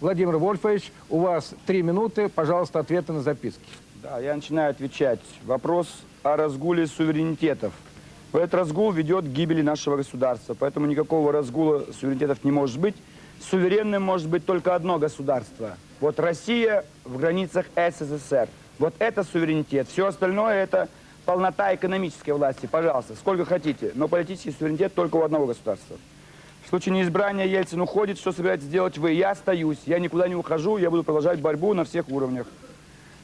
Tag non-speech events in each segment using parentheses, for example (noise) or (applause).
Владимир Вольфович, у вас три минуты. Пожалуйста, ответы на записки. Да, я начинаю отвечать. Вопрос о разгуле суверенитетов. Этот разгул ведет к гибели нашего государства, поэтому никакого разгула суверенитетов не может быть. Суверенным может быть только одно государство. Вот Россия в границах СССР. Вот это суверенитет. Все остальное это полнота экономической власти. Пожалуйста, сколько хотите. Но политический суверенитет только у одного государства. В случае неизбрания Ельцин уходит. Что собираетесь делать вы? Я остаюсь. Я никуда не ухожу. Я буду продолжать борьбу на всех уровнях.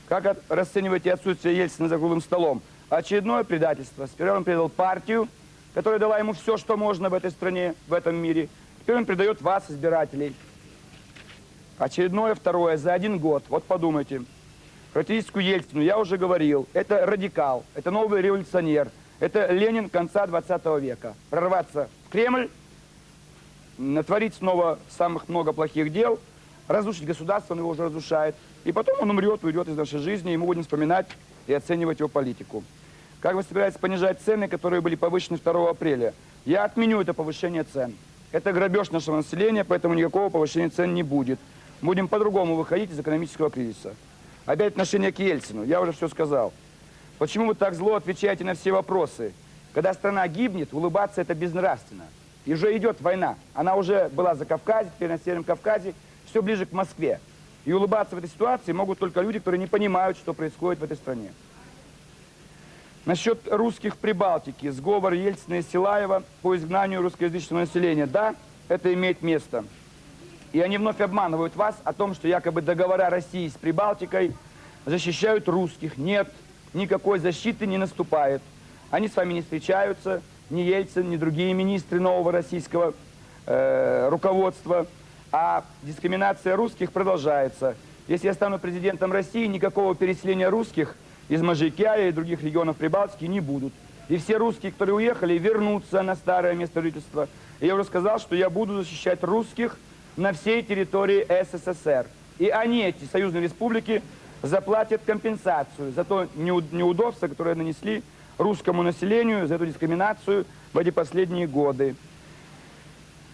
Как от, расцениваете отсутствие Ельцина за круглым столом? Очередное предательство. Сперва он предал партию, которая дала ему все, что можно в этой стране, в этом мире. Теперь он предает вас, избирателей. Очередное, второе, за один год. Вот подумайте. Характеристику Ельцину я уже говорил. Это радикал, это новый революционер. Это Ленин конца 20 века. Прорваться в Кремль, натворить снова самых много плохих дел, разрушить государство, он его уже разрушает. И потом он умрет, уйдет из нашей жизни, и мы будем вспоминать и оценивать его политику. Как вы собираетесь понижать цены, которые были повышены 2 апреля? Я отменю это повышение цен. Это грабеж нашего населения, поэтому никакого повышения цен не будет. Будем по-другому выходить из экономического кризиса. Опять отношение к Ельцину. Я уже все сказал. Почему вы так зло отвечаете на все вопросы? Когда страна гибнет, улыбаться это безнравственно. И уже идет война. Она уже была за Кавказе, теперь на Северном Кавказе, все ближе к Москве. И улыбаться в этой ситуации могут только люди, которые не понимают, что происходит в этой стране. Насчет русских в Прибалтике, сговор Ельцина и Силаева по изгнанию русскоязычного населения. Да, это имеет место. И они вновь обманывают вас о том, что якобы договора России с Прибалтикой защищают русских. Нет, никакой защиты не наступает. Они с вами не встречаются, ни Ельцин, ни другие министры нового российского э, руководства. А дискриминация русских продолжается. Если я стану президентом России, никакого переселения русских из Мажикяя и других регионов Прибалтики не будут. И все русские, которые уехали, вернутся на старое место жительства. И я уже сказал, что я буду защищать русских на всей территории СССР. И они, эти союзные республики, заплатят компенсацию за то неудобство, которое нанесли русскому населению, за эту дискриминацию в эти последние годы.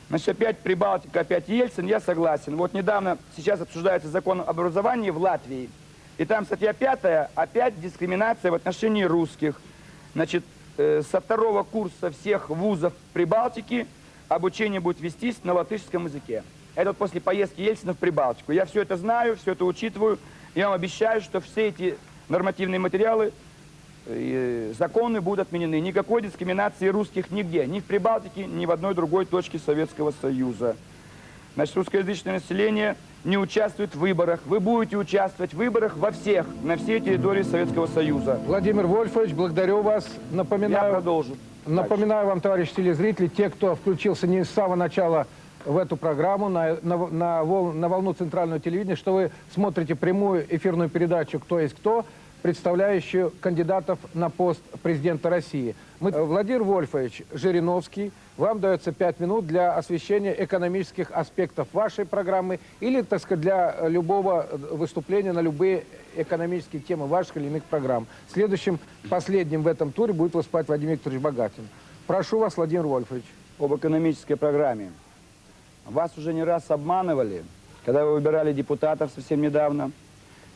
Значит, опять Прибалтика, опять Ельцин, я согласен. Вот недавно, сейчас обсуждается закон об образовании в Латвии. И там статья пятая, опять дискриминация в отношении русских. Значит, э, со второго курса всех вузов Прибалтики обучение будет вестись на латышском языке. Это вот после поездки Ельцина в Прибалтику. Я все это знаю, все это учитываю. Я вам обещаю, что все эти нормативные материалы, законы будут отменены. Никакой дискриминации русских нигде. Ни в Прибалтике, ни в одной другой точке Советского Союза. Значит, русскоязычное население не участвует в выборах. Вы будете участвовать в выборах во всех, на всей территории Советского Союза. Владимир Вольфович, благодарю вас. Напоминаю, Я продолжу. Напоминаю вам, товарищи телезрители, те, кто включился не с самого начала в эту программу на, на, на, вол, на волну центрального телевидения, что вы смотрите прямую эфирную передачу «Кто есть кто», представляющую кандидатов на пост президента России. Мы, Владимир Вольфович Жириновский, вам дается пять минут для освещения экономических аспектов вашей программы или, так сказать, для любого выступления на любые экономические темы ваших или иных программ. Следующим, последним в этом туре будет выступать Владимир Викторович Богатин. Прошу вас, Владимир Вольфович. Об экономической программе. Вас уже не раз обманывали, когда вы выбирали депутатов совсем недавно.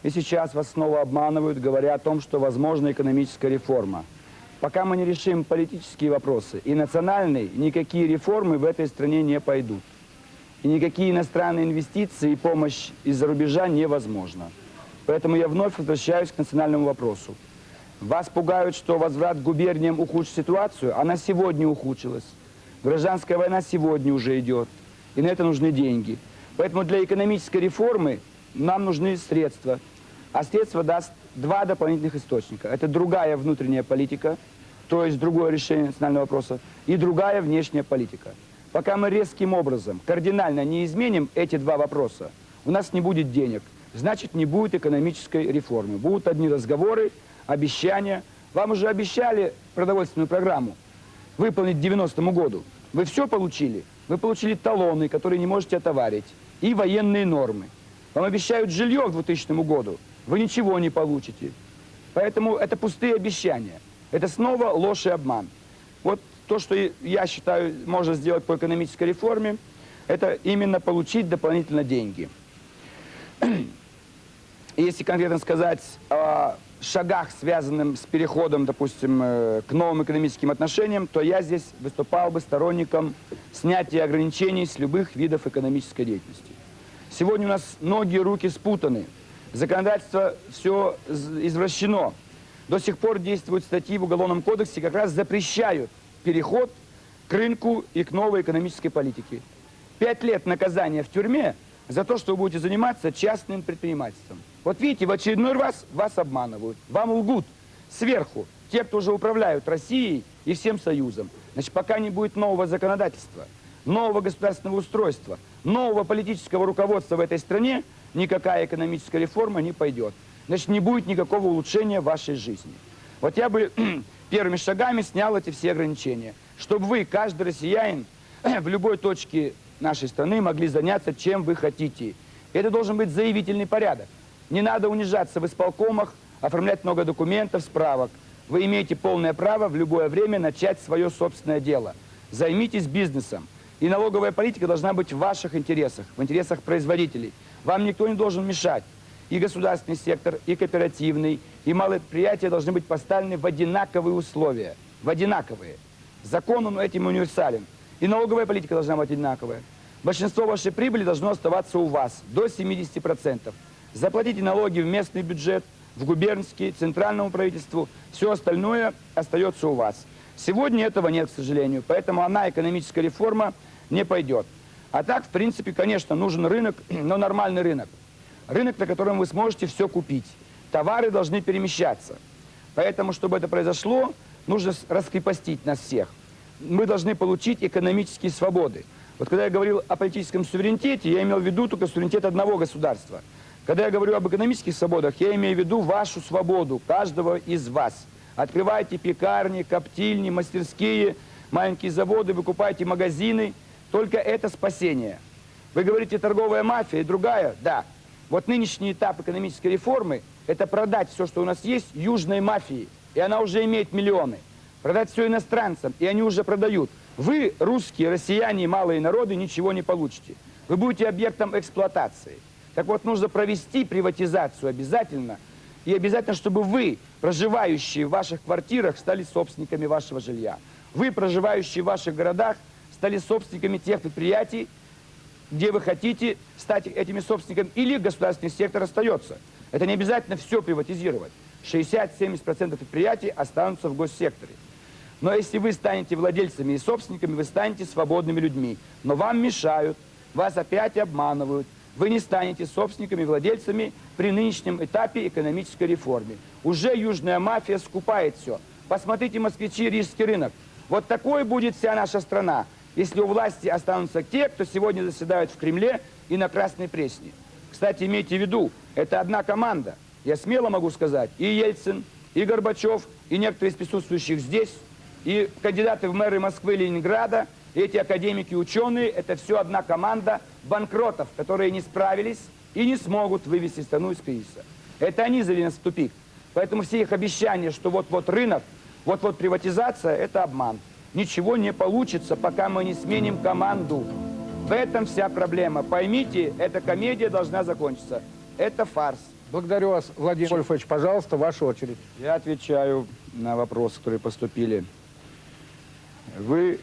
И сейчас вас снова обманывают, говоря о том, что возможна экономическая реформа. Пока мы не решим политические вопросы и национальные, никакие реформы в этой стране не пойдут. И никакие иностранные инвестиции и помощь из-за рубежа невозможно. Поэтому я вновь возвращаюсь к национальному вопросу. Вас пугают, что возврат к губерниям ухудшит ситуацию. Она сегодня ухудшилась. Гражданская война сегодня уже идет и на это нужны деньги. Поэтому для экономической реформы нам нужны средства. А средства даст два дополнительных источника. Это другая внутренняя политика, то есть другое решение национального вопроса, и другая внешняя политика. Пока мы резким образом, кардинально не изменим эти два вопроса, у нас не будет денег, значит не будет экономической реформы. Будут одни разговоры, обещания. Вам уже обещали продовольственную программу выполнить к 90 году. Вы все получили? Вы получили талоны, которые не можете отоварить, и военные нормы. Вам обещают жилье к 2000 году, вы ничего не получите. Поэтому это пустые обещания. Это снова ложь и обман. Вот то, что я считаю, можно сделать по экономической реформе, это именно получить дополнительно деньги. (clears throat) Если конкретно сказать о шагах, связанных с переходом, допустим, э, к новым экономическим отношениям, то я здесь выступал бы сторонником снятия ограничений с любых видов экономической деятельности. Сегодня у нас ноги и руки спутаны. Законодательство все извращено. До сих пор действуют статьи в Уголовном кодексе, как раз запрещают переход к рынку и к новой экономической политике. Пять лет наказания в тюрьме за то, что вы будете заниматься частным предпринимательством. Вот видите, в очередной раз вас обманывают, вам лгут сверху те, кто уже управляют Россией и всем Союзом. Значит, пока не будет нового законодательства, нового государственного устройства, нового политического руководства в этой стране, никакая экономическая реформа не пойдет. Значит, не будет никакого улучшения вашей жизни. Вот я бы (clears throat) первыми шагами снял эти все ограничения, чтобы вы, каждый россиянин, (clears throat) в любой точке нашей страны могли заняться чем вы хотите. Это должен быть заявительный порядок. Не надо унижаться в исполкомах, оформлять много документов, справок. Вы имеете полное право в любое время начать свое собственное дело. Займитесь бизнесом. И налоговая политика должна быть в ваших интересах, в интересах производителей. Вам никто не должен мешать. И государственный сектор, и кооперативный, и малые предприятия должны быть поставлены в одинаковые условия. В одинаковые. Закон он этим универсален. И налоговая политика должна быть одинаковая. Большинство вашей прибыли должно оставаться у вас, до 70%. Заплатите налоги в местный бюджет, в губернский, центральному правительству. Все остальное остается у вас. Сегодня этого нет, к сожалению, поэтому она, экономическая реформа, не пойдет. А так, в принципе, конечно, нужен рынок, (clears throat) но нормальный рынок. Рынок, на котором вы сможете все купить. Товары должны перемещаться. Поэтому, чтобы это произошло, нужно раскрепостить нас всех. Мы должны получить экономические свободы. Вот когда я говорил о политическом суверенитете, я имел в виду только суверенитет одного государства – когда я говорю об экономических свободах, я имею в виду вашу свободу, каждого из вас. Открывайте пекарни, коптильни, мастерские, маленькие заводы, выкупайте магазины. Только это спасение. Вы говорите, торговая мафия и другая? Да. Вот нынешний этап экономической реформы – это продать все, что у нас есть, южной мафии. И она уже имеет миллионы. Продать все иностранцам, и они уже продают. Вы, русские, россияне и малые народы, ничего не получите. Вы будете объектом эксплуатации. Так вот, нужно провести приватизацию обязательно. И обязательно, чтобы вы, проживающие в ваших квартирах, стали собственниками вашего жилья. Вы, проживающие в ваших городах, стали собственниками тех предприятий, где вы хотите стать этими собственниками, или государственный сектор остается. Это не обязательно все приватизировать. 60-70% предприятий останутся в госсекторе. Но если вы станете владельцами и собственниками, вы станете свободными людьми. Но вам мешают, вас опять обманывают, вы не станете собственниками и владельцами при нынешнем этапе экономической реформы. Уже южная мафия скупает все. Посмотрите, москвичи, рижский рынок. Вот такой будет вся наша страна, если у власти останутся те, кто сегодня заседают в Кремле и на Красной Пресне. Кстати, имейте в виду, это одна команда. Я смело могу сказать, и Ельцин, и Горбачев, и некоторые из присутствующих здесь, и кандидаты в мэры Москвы и Ленинграда – эти академики, ученые, это все одна команда банкротов, которые не справились и не смогут вывести страну из кризиса. Это они завели нас в тупик. Поэтому все их обещания, что вот-вот рынок, вот-вот приватизация, это обман. Ничего не получится, пока мы не сменим команду. В этом вся проблема. Поймите, эта комедия должна закончиться. Это фарс. Благодарю вас, Владимир Вольфович. Пожалуйста, ваша очередь. Я отвечаю на вопросы, которые поступили. Вы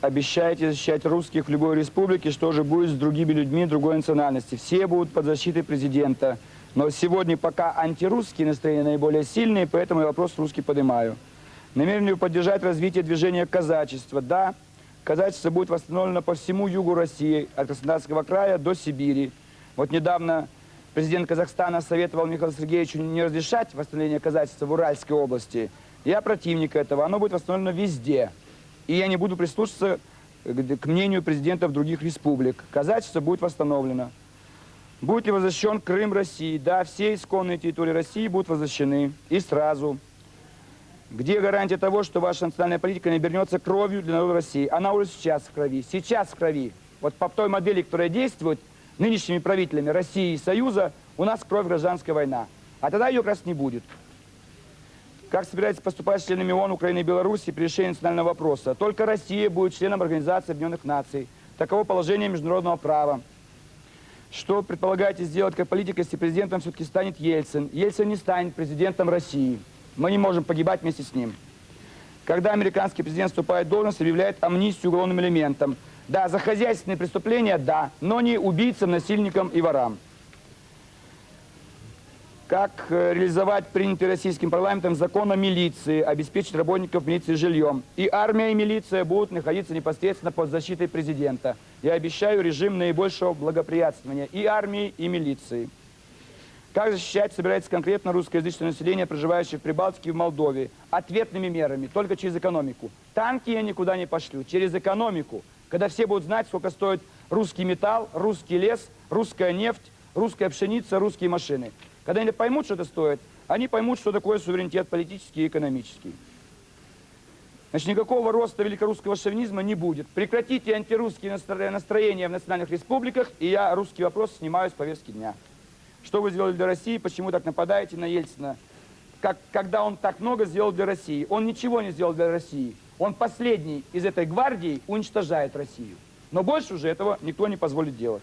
обещаете защищать русских в любой республике, что же будет с другими людьми другой национальности. Все будут под защитой президента. Но сегодня пока антирусские настроения наиболее сильные, поэтому я вопрос русский поднимаю. Намерен ли поддержать развитие движения казачества? Да, казачество будет восстановлено по всему югу России, от Краснодарского края до Сибири. Вот недавно президент Казахстана советовал Михаилу Сергеевичу не разрешать восстановление казачества в Уральской области. Я противник этого. Оно будет восстановлено везде. И я не буду прислушиваться к мнению президентов других республик. Казачество будет восстановлено. Будет ли возвращен Крым России? Да, все исконные территории России будут возвращены. И сразу. Где гарантия того, что ваша национальная политика не обернется кровью для народа России? Она уже сейчас в крови. Сейчас в крови. Вот по той модели, которая действует нынешними правителями России и Союза, у нас кровь гражданская война. А тогда ее как раз не будет. Как собирается поступать с членами ООН, Украины и Беларуси при решении национального вопроса? Только Россия будет членом Организации Объединенных Наций. Таково положение международного права. Что предполагаете сделать как политик, если президентом все-таки станет Ельцин? Ельцин не станет президентом России. Мы не можем погибать вместе с ним. Когда американский президент вступает в должность, объявляет амнистию уголовным элементам. Да, за хозяйственные преступления, да, но не убийцам, насильникам и ворам. Как э, реализовать принятый российским парламентом закон о милиции, обеспечить работников милиции жильем. И армия, и милиция будут находиться непосредственно под защитой президента. Я обещаю режим наибольшего благоприятствования и армии, и милиции. Как защищать собирается конкретно русскоязычное население, проживающее в Прибалтике и в Молдове? Ответными мерами, только через экономику. Танки я никуда не пошлю, через экономику. Когда все будут знать, сколько стоит русский металл, русский лес, русская нефть, русская пшеница, русские машины. Когда они поймут, что это стоит, они поймут, что такое суверенитет политический и экономический. Значит, никакого роста великорусского шовинизма не будет. Прекратите антирусские настроения в национальных республиках, и я русский вопрос снимаю с повестки дня. Что вы сделали для России, почему так нападаете на Ельцина? Как, когда он так много сделал для России? Он ничего не сделал для России. Он последний из этой гвардии уничтожает Россию. Но больше уже этого никто не позволит делать.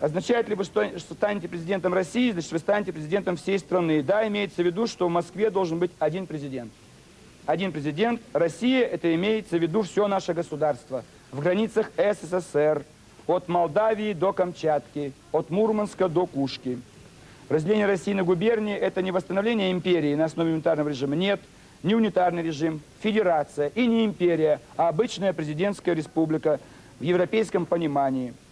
Означает ли вы, что, что станете президентом России, значит, вы станете президентом всей страны? Да, имеется в виду, что в Москве должен быть один президент. Один президент. Россия, это имеется в виду все наше государство. В границах СССР, от Молдавии до Камчатки, от Мурманска до Кушки. Разделение России на губернии – это не восстановление империи на основе унитарного режима. Нет, не унитарный режим, федерация и не империя, а обычная президентская республика в европейском понимании –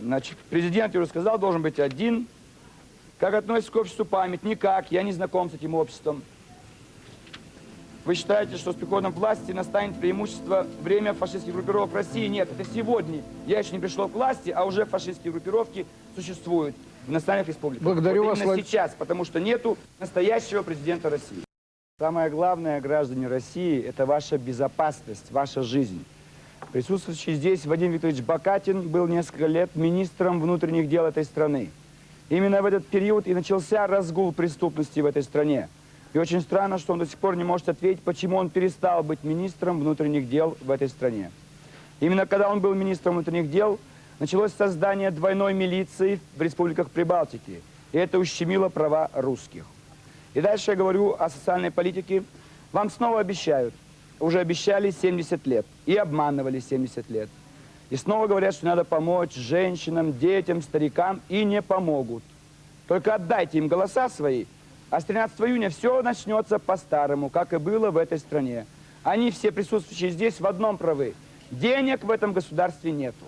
Значит, президент, я уже сказал, должен быть один. Как относится к обществу память? Никак, я не знаком с этим обществом. Вы считаете, что с приходом власти настанет преимущество время фашистских группировок в России? Нет, это сегодня. Я еще не пришел к власти, а уже фашистские группировки существуют в национальных республиках. Благодарю вот вас. Именно сейчас, потому что нету настоящего президента России. Самое главное, граждане России, это ваша безопасность, ваша жизнь. Присутствующий здесь Вадим Викторович Бакатин был несколько лет министром внутренних дел этой страны. Именно в этот период и начался разгул преступности в этой стране. И очень странно, что он до сих пор не может ответить, почему он перестал быть министром внутренних дел в этой стране. Именно когда он был министром внутренних дел, началось создание двойной милиции в республиках Прибалтики. И это ущемило права русских. И дальше я говорю о социальной политике. Вам снова обещают – уже обещали 70 лет и обманывали 70 лет. И снова говорят, что надо помочь женщинам, детям, старикам, и не помогут. Только отдайте им голоса свои, а с 13 июня все начнется по-старому, как и было в этой стране. Они все присутствующие здесь в одном правы. Денег в этом государстве нету.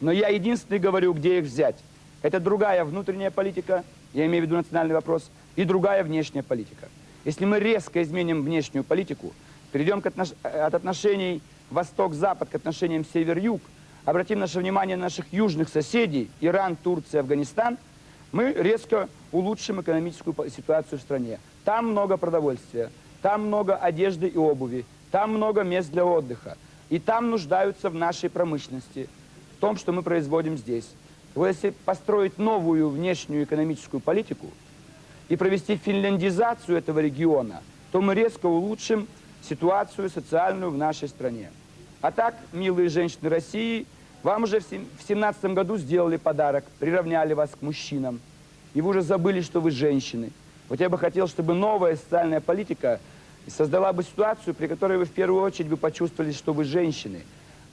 Но я единственный говорю, где их взять. Это другая внутренняя политика, я имею в виду национальный вопрос, и другая внешняя политика. Если мы резко изменим внешнюю политику, перейдем к отнош... от отношений Восток-Запад к отношениям Север-Юг, обратим наше внимание на наших южных соседей, Иран, Турция, Афганистан, мы резко улучшим экономическую ситуацию в стране. Там много продовольствия, там много одежды и обуви, там много мест для отдыха. И там нуждаются в нашей промышленности, в том, что мы производим здесь. Вот если построить новую внешнюю экономическую политику и провести финляндизацию этого региона, то мы резко улучшим ситуацию социальную в нашей стране. А так, милые женщины России, вам уже в 2017 году сделали подарок, приравняли вас к мужчинам. И вы уже забыли, что вы женщины. Вот я бы хотел, чтобы новая социальная политика создала бы ситуацию, при которой вы в первую очередь бы почувствовали, что вы женщины.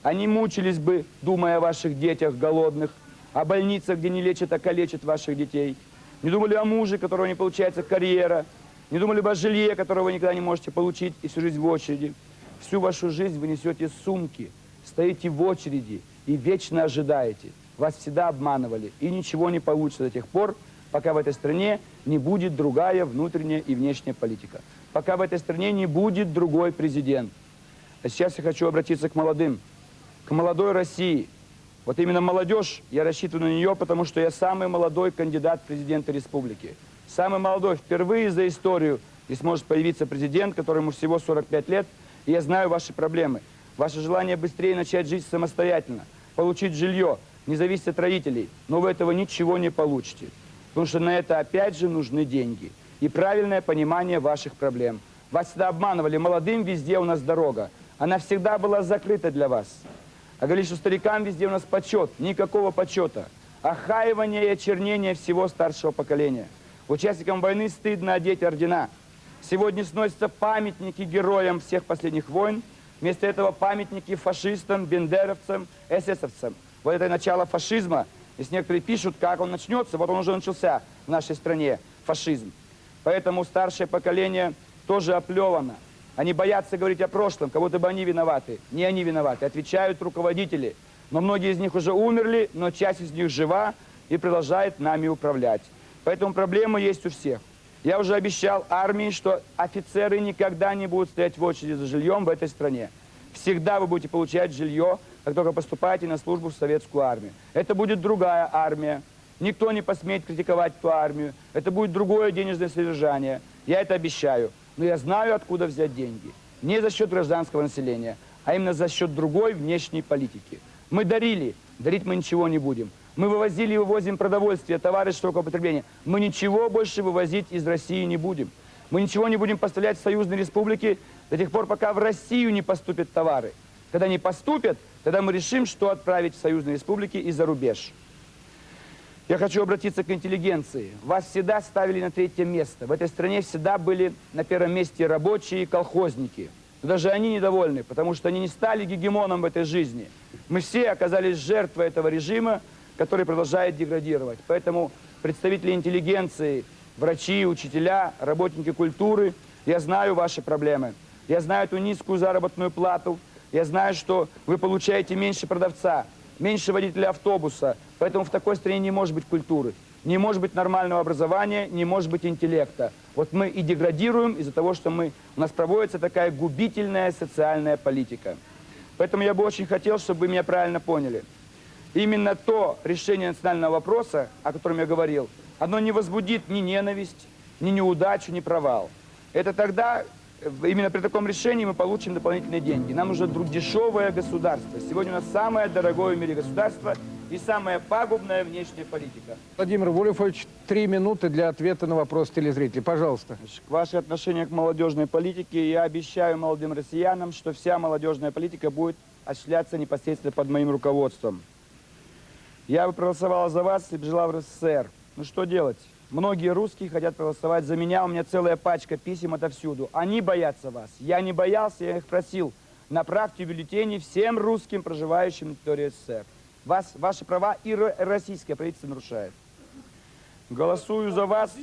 Они мучились бы, думая о ваших детях голодных, о больницах, где не лечат, а калечат ваших детей. Не думали о муже, которого не получается карьера, не думали бы о жилье, которое вы никогда не можете получить, и всю жизнь в очереди. Всю вашу жизнь вы несете сумки, стоите в очереди и вечно ожидаете. Вас всегда обманывали, и ничего не получится до тех пор, пока в этой стране не будет другая внутренняя и внешняя политика. Пока в этой стране не будет другой президент. А сейчас я хочу обратиться к молодым, к молодой России. Вот именно молодежь, я рассчитываю на нее, потому что я самый молодой кандидат президента республики самый молодой, впервые за историю здесь может появиться президент, которому всего 45 лет, и я знаю ваши проблемы. Ваше желание быстрее начать жить самостоятельно, получить жилье, не зависеть от родителей, но вы этого ничего не получите. Потому что на это опять же нужны деньги и правильное понимание ваших проблем. Вас всегда обманывали, молодым везде у нас дорога. Она всегда была закрыта для вас. А говорили, что старикам везде у нас почет. Никакого почета. Охаивание и очернение всего старшего поколения. Участникам войны стыдно одеть ордена. Сегодня сносятся памятники героям всех последних войн. Вместо этого памятники фашистам, бендеровцам, эсэсовцам. Вот это начало фашизма. Если некоторые пишут, как он начнется, вот он уже начался в нашей стране, фашизм. Поэтому старшее поколение тоже оплевано. Они боятся говорить о прошлом, как будто бы они виноваты. Не они виноваты, отвечают руководители. Но многие из них уже умерли, но часть из них жива и продолжает нами управлять. Поэтому проблема есть у всех. Я уже обещал армии, что офицеры никогда не будут стоять в очереди за жильем в этой стране. Всегда вы будете получать жилье, как только поступаете на службу в советскую армию. Это будет другая армия. Никто не посмеет критиковать эту армию. Это будет другое денежное содержание. Я это обещаю. Но я знаю, откуда взять деньги. Не за счет гражданского населения, а именно за счет другой внешней политики. Мы дарили, дарить мы ничего не будем. Мы вывозили и вывозим продовольствие, товары широкого потребления. Мы ничего больше вывозить из России не будем. Мы ничего не будем поставлять в союзные республики до тех пор, пока в Россию не поступят товары. Когда не поступят, тогда мы решим, что отправить в союзные республики и за рубеж. Я хочу обратиться к интеллигенции. Вас всегда ставили на третье место. В этой стране всегда были на первом месте рабочие и колхозники. Но даже они недовольны, потому что они не стали гегемоном в этой жизни. Мы все оказались жертвой этого режима, который продолжает деградировать. Поэтому представители интеллигенции, врачи, учителя, работники культуры, я знаю ваши проблемы. Я знаю эту низкую заработную плату. Я знаю, что вы получаете меньше продавца, меньше водителя автобуса. Поэтому в такой стране не может быть культуры. Не может быть нормального образования, не может быть интеллекта. Вот мы и деградируем из-за того, что мы, у нас проводится такая губительная социальная политика. Поэтому я бы очень хотел, чтобы вы меня правильно поняли. Именно то решение национального вопроса, о котором я говорил, оно не возбудит ни ненависть, ни неудачу, ни провал. Это тогда, э, именно при таком решении мы получим дополнительные деньги. Нам нужно дешевое государство. Сегодня у нас самое дорогое в мире государство и самая пагубная внешняя политика. Владимир Вольфович, три минуты для ответа на вопрос телезрителей. Пожалуйста. Значит, Ваше отношение к молодежной политике. Я обещаю молодым россиянам, что вся молодежная политика будет осуществляться непосредственно под моим руководством. Я бы проголосовала за вас, если бы жила в РСФСР. Ну что делать? Многие русские хотят проголосовать за меня, у меня целая пачка писем отовсюду. Они боятся вас. Я не боялся, я их просил. Направьте бюллетени всем русским, проживающим на территории СССР. Вас, ваши права и ро- российское правительство нарушает. Голосую за вас.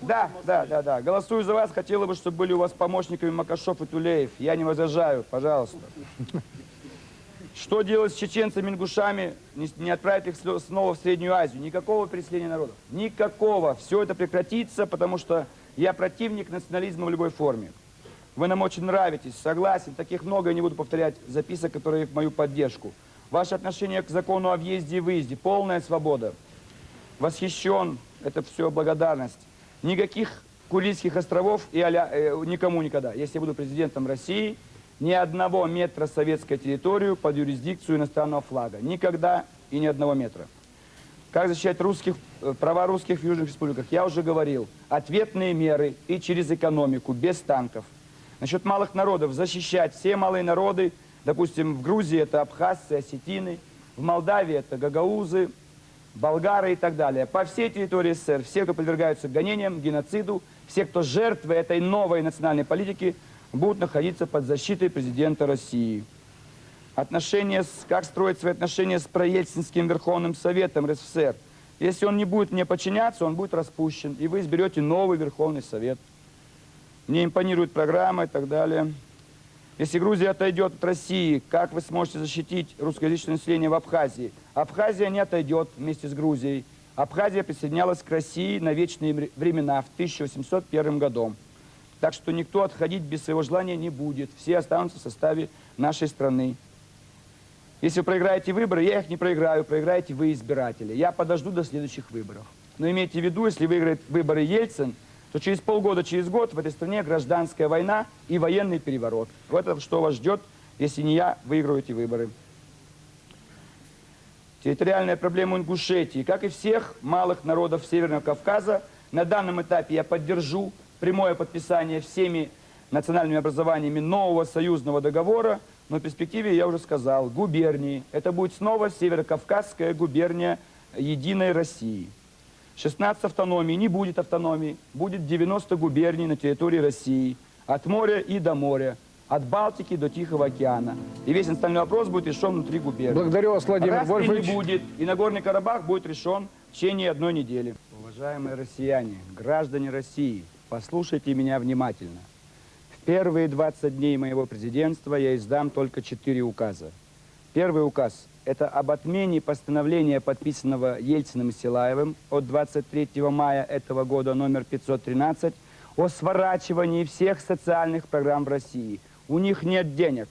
Да, да, да, да. Голосую за вас. Хотела бы, чтобы были у вас помощниками Макашов и Тулеев. Я не возражаю, пожалуйста. Что делать с чеченцами, ингушами, не, не отправить их снова- в Среднюю Азию? Никакого переселения народов. Никакого. Все это прекратится, потому что я противник национализма в любой форме. Вы нам очень нравитесь, согласен. Таких много, я не буду повторять записок, которые в мою поддержку. Ваше отношение к закону о въезде и выезде. Полная свобода. Восхищен. Это все благодарность. Никаких Курильских островов и аля, э, никому никогда. Если я буду президентом России, ни одного метра советской территорию под юрисдикцию иностранного флага. Никогда и ни одного метра. Как защищать русских, э, права русских в Южных республиках? Я уже говорил. Ответные меры и через экономику, без танков. Насчет малых народов. Защищать все малые народы. Допустим, в Грузии это абхазцы, осетины. В Молдавии это гагаузы, болгары и так далее. По всей территории СССР все, кто подвергаются гонениям, геноциду, все, кто жертвы этой новой национальной политики, будут находиться под защитой президента России. Отношения с, как строить свои отношения с проельцинским Верховным Советом РСФСР. Если он не будет мне подчиняться, он будет распущен, и вы изберете новый Верховный Совет. Мне импонирует программа и так далее. Если Грузия отойдет от России, как вы сможете защитить русскоязычное население в Абхазии? Абхазия не отойдет вместе с Грузией. Абхазия присоединялась к России на вечные вре- времена в 1801 году. Так что никто отходить без своего желания не будет. Все останутся в составе нашей страны. Если вы проиграете выборы, я их не проиграю, проиграете вы, избиратели. Я подожду до следующих выборов. Но имейте в виду, если выиграет выборы Ельцин, то через полгода, через год в этой стране гражданская война и военный переворот. Вот это что вас ждет, если не я выиграю эти выборы. Территориальная проблема Ингушетии, как и всех малых народов Северного Кавказа, на данном этапе я поддержу прямое подписание всеми национальными образованиями нового союзного договора Но в перспективе, я уже сказал, губернии. Это будет снова Северокавказская губерния Единой России. 16 автономий, не будет автономии, будет 90 губерний на территории России, от моря и до моря, от Балтики до Тихого океана. И весь остальной вопрос будет решен внутри губернии. Благодарю вас, Владимир Распри Вольфович. не будет, и Нагорный Карабах будет решен в течение одной недели. Уважаемые россияне, граждане России, послушайте меня внимательно. В первые 20 дней моего президентства я издам только четыре указа. Первый указ – это об отмене постановления, подписанного Ельциным и Силаевым от 23 мая этого года, номер 513, о сворачивании всех социальных программ в России. У них нет денег.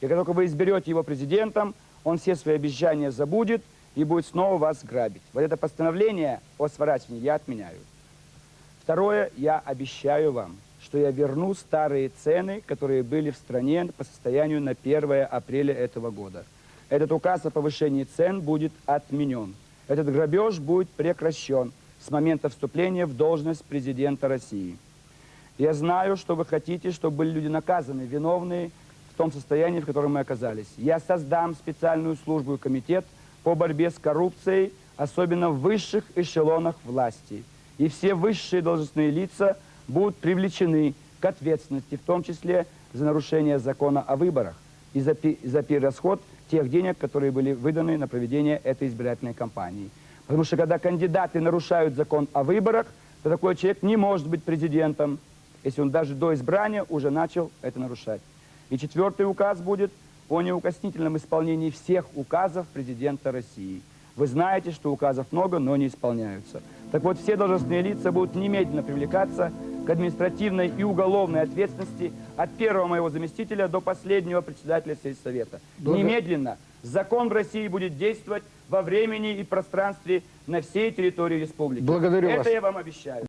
И как только вы изберете его президентом, он все свои обещания забудет и будет снова вас грабить. Вот это постановление о сворачивании я отменяю. Второе, я обещаю вам, что я верну старые цены, которые были в стране по состоянию на 1 апреля этого года. Этот указ о повышении цен будет отменен. Этот грабеж будет прекращен с момента вступления в должность президента России. Я знаю, что вы хотите, чтобы были люди наказаны, виновные в том состоянии, в котором мы оказались. Я создам специальную службу и комитет по борьбе с коррупцией, особенно в высших эшелонах власти. И все высшие должностные лица будут привлечены к ответственности, в том числе за нарушение закона о выборах и за, за перерасход тех денег, которые были выданы на проведение этой избирательной кампании. Потому что когда кандидаты нарушают закон о выборах, то такой человек не может быть президентом, если он даже до избрания уже начал это нарушать. И четвертый указ будет о неукоснительном исполнении всех указов президента России. Вы знаете, что указов много, но не исполняются. Так вот, все должностные лица будут немедленно привлекаться к административной и уголовной ответственности от первого моего заместителя до последнего председателя сельсовета. Благо- Немедленно. Закон в России будет действовать во времени и пространстве на всей территории республики. Благодарю Это вас. я вам обещаю.